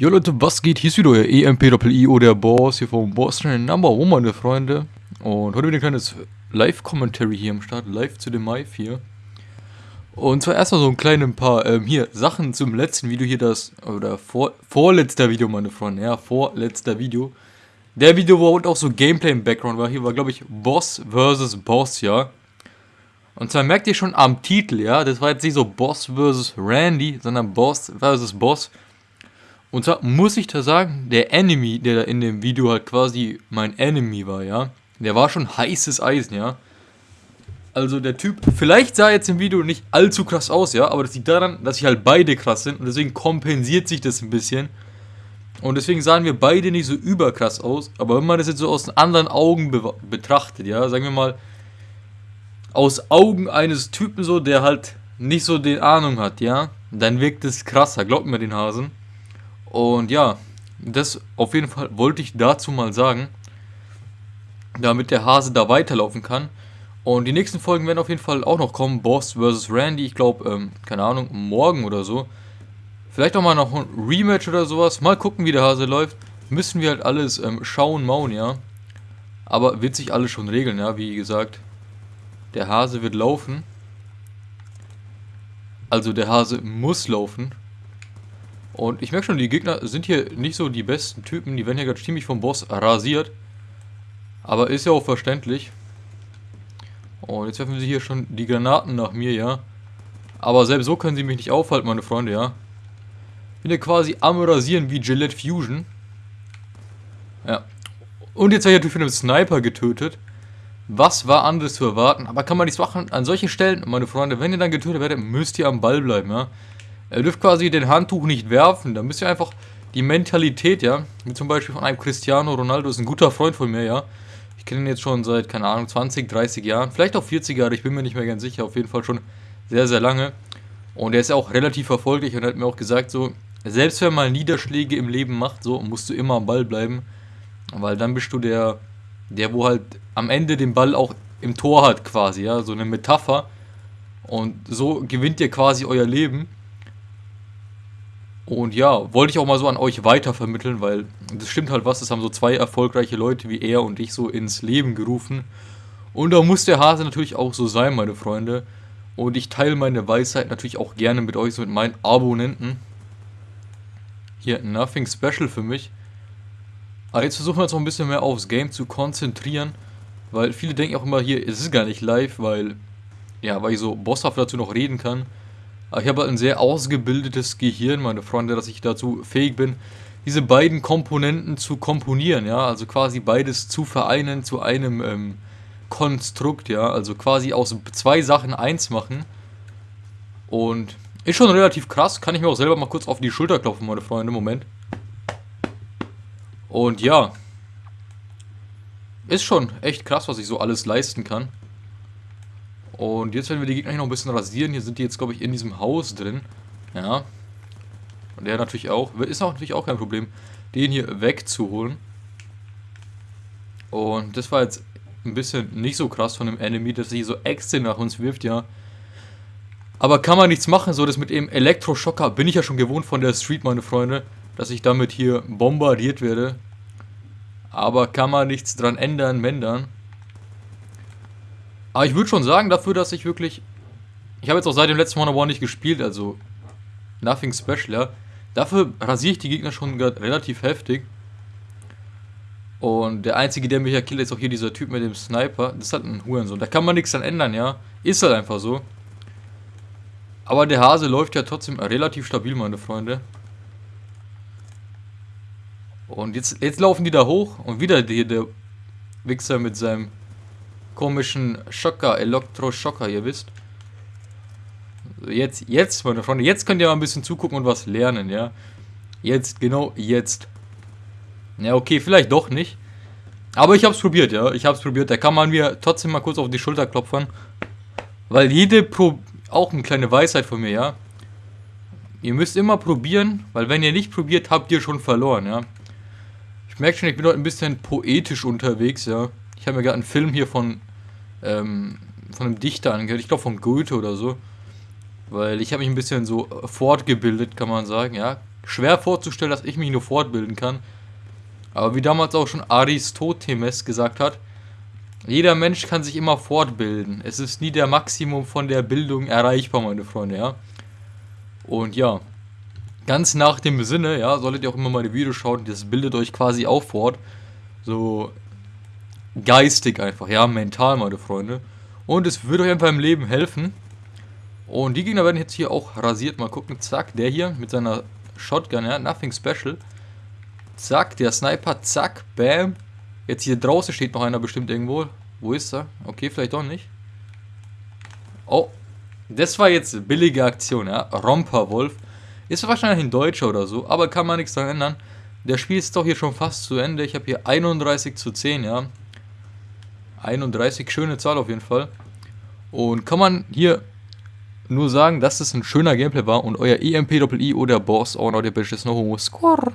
Jo Leute, was geht? Hier ist wieder euer EMP-IO, der Boss hier vom Boss Channel Number One, meine Freunde. Und heute wieder ein kleines Live-Commentary hier am Start, live zu dem Mai 4. Und zwar erstmal so ein kleines paar, ähm, hier, Sachen zum letzten Video hier, das, oder vor, vorletzter Video, meine Freunde, ja, vorletzter Video. Der Video, wo auch so Gameplay im Background war, hier war, glaube ich, Boss vs. Boss, ja. Und zwar merkt ihr schon am Titel, ja, das war jetzt nicht so Boss vs. Randy, sondern Boss vs. Boss. Und zwar muss ich da sagen, der Enemy, der da in dem Video halt quasi mein Enemy war, ja, der war schon heißes Eisen, ja. Also der Typ, vielleicht sah jetzt im Video nicht allzu krass aus, ja, aber das liegt daran, dass sie halt beide krass sind und deswegen kompensiert sich das ein bisschen. Und deswegen sahen wir beide nicht so überkrass aus, aber wenn man das jetzt so aus anderen Augen be betrachtet, ja, sagen wir mal, aus Augen eines Typen so, der halt nicht so den Ahnung hat, ja, dann wirkt es krasser, glaubt mir den Hasen. Und ja, das auf jeden Fall wollte ich dazu mal sagen, damit der Hase da weiterlaufen kann. Und die nächsten Folgen werden auf jeden Fall auch noch kommen. Boss vs. Randy, ich glaube, ähm, keine Ahnung, morgen oder so. Vielleicht auch mal noch ein Rematch oder sowas. Mal gucken, wie der Hase läuft. Müssen wir halt alles ähm, schauen, mauen, ja. Aber wird sich alles schon regeln, ja, wie gesagt. Der Hase wird laufen. Also der Hase muss laufen. Und ich merke schon, die Gegner sind hier nicht so die besten Typen. Die werden hier gerade ziemlich vom Boss rasiert. Aber ist ja auch verständlich. Und jetzt werfen sie hier schon die Granaten nach mir, ja. Aber selbst so können sie mich nicht aufhalten, meine Freunde, ja. Ich bin ja quasi am Rasieren wie Gillette Fusion. Ja. Und jetzt habe ich natürlich von einem Sniper getötet. Was war anderes zu erwarten? Aber kann man nichts machen? An solchen Stellen, meine Freunde, wenn ihr dann getötet werdet, müsst ihr am Ball bleiben, ja. Er dürft quasi den Handtuch nicht werfen. Da müsst ihr einfach die Mentalität, ja, wie zum Beispiel von einem Cristiano Ronaldo, ist ein guter Freund von mir, ja. Ich kenne ihn jetzt schon seit, keine Ahnung, 20, 30 Jahren, vielleicht auch 40 Jahre, ich bin mir nicht mehr ganz sicher, auf jeden Fall schon sehr, sehr lange. Und er ist auch relativ erfolgreich und hat mir auch gesagt, so, selbst wenn man Niederschläge im Leben macht, so, musst du immer am Ball bleiben, weil dann bist du der, der, wo halt am Ende den Ball auch im Tor hat quasi, ja, so eine Metapher. Und so gewinnt ihr quasi euer Leben. Und ja, wollte ich auch mal so an euch weitervermitteln, weil das stimmt halt was, das haben so zwei erfolgreiche Leute wie er und ich so ins Leben gerufen. Und da muss der Hase natürlich auch so sein, meine Freunde. Und ich teile meine Weisheit natürlich auch gerne mit euch, so mit meinen Abonnenten. Hier, nothing special für mich. Aber jetzt versuchen wir uns noch ein bisschen mehr aufs Game zu konzentrieren. Weil viele denken auch immer hier, es ist gar nicht live, weil, ja, weil ich so bosshaft dazu noch reden kann. Aber ich habe ein sehr ausgebildetes Gehirn, meine Freunde, dass ich dazu fähig bin, diese beiden Komponenten zu komponieren, ja, also quasi beides zu vereinen zu einem ähm, Konstrukt, ja, also quasi aus zwei Sachen eins machen. Und ist schon relativ krass, kann ich mir auch selber mal kurz auf die Schulter klopfen, meine Freunde, Moment. Und ja, ist schon echt krass, was ich so alles leisten kann. Und jetzt werden wir die Gegner hier noch ein bisschen rasieren. Hier sind die jetzt, glaube ich, in diesem Haus drin. Ja. Und der natürlich auch. Ist auch natürlich auch kein Problem, den hier wegzuholen. Und das war jetzt ein bisschen nicht so krass von dem Enemy, dass er hier so Äxte nach uns wirft, ja. Aber kann man nichts machen, so das mit dem Elektroschocker bin ich ja schon gewohnt von der Street, meine Freunde, dass ich damit hier bombardiert werde. Aber kann man nichts dran ändern, mändern. Aber ich würde schon sagen, dafür, dass ich wirklich... Ich habe jetzt auch seit dem letzten One One nicht gespielt, also... Nothing special, ja. Dafür rasiere ich die Gegner schon relativ heftig. Und der einzige, der mich ja killt, ist auch hier dieser Typ mit dem Sniper. Das ist halt ein Hurensohn. Da kann man nichts dran ändern, ja. Ist halt einfach so. Aber der Hase läuft ja trotzdem relativ stabil, meine Freunde. Und jetzt, jetzt laufen die da hoch und wieder hier der Wichser mit seinem komischen Schocker, Elektroschocker, ihr wisst. Jetzt, jetzt, meine Freunde, jetzt könnt ihr mal ein bisschen zugucken und was lernen, ja. Jetzt, genau jetzt. Ja, okay, vielleicht doch nicht. Aber ich hab's probiert, ja. Ich hab's probiert. Da kann man mir trotzdem mal kurz auf die Schulter klopfen. Weil jede Pro... Auch eine kleine Weisheit von mir, ja. Ihr müsst immer probieren, weil wenn ihr nicht probiert, habt ihr schon verloren, ja. Ich merke schon, ich bin heute ein bisschen poetisch unterwegs, ja. Ich habe mir gerade einen Film hier von, ähm, von einem Dichter angehört, ich glaube von Goethe oder so. Weil ich habe mich ein bisschen so fortgebildet, kann man sagen, ja. schwer vorzustellen, dass ich mich nur fortbilden kann. Aber wie damals auch schon Aristoteles gesagt hat, jeder Mensch kann sich immer fortbilden. Es ist nie der Maximum von der Bildung erreichbar, meine Freunde, ja. Und ja, ganz nach dem Sinne, ja, solltet ihr auch immer meine Videos schauen, das bildet euch quasi auch fort. So geistig einfach, ja, mental, meine Freunde. Und es wird euch einfach im Leben helfen. Und die Gegner werden jetzt hier auch rasiert. Mal gucken, zack, der hier mit seiner Shotgun, ja, nothing special. Zack, der Sniper, zack, bam. Jetzt hier draußen steht noch einer bestimmt irgendwo. Wo ist er? Okay, vielleicht doch nicht. Oh, das war jetzt billige Aktion, ja. Romperwolf. Ist wahrscheinlich ein Deutscher oder so, aber kann man nichts daran ändern. Der Spiel ist doch hier schon fast zu Ende. Ich habe hier 31 zu 10, ja. 31, schöne Zahl auf jeden Fall. Und kann man hier nur sagen, dass es ein schöner Gameplay war und euer EMP-Doppel-I oder Boss auch noch der Bitch ist noch Homo Score.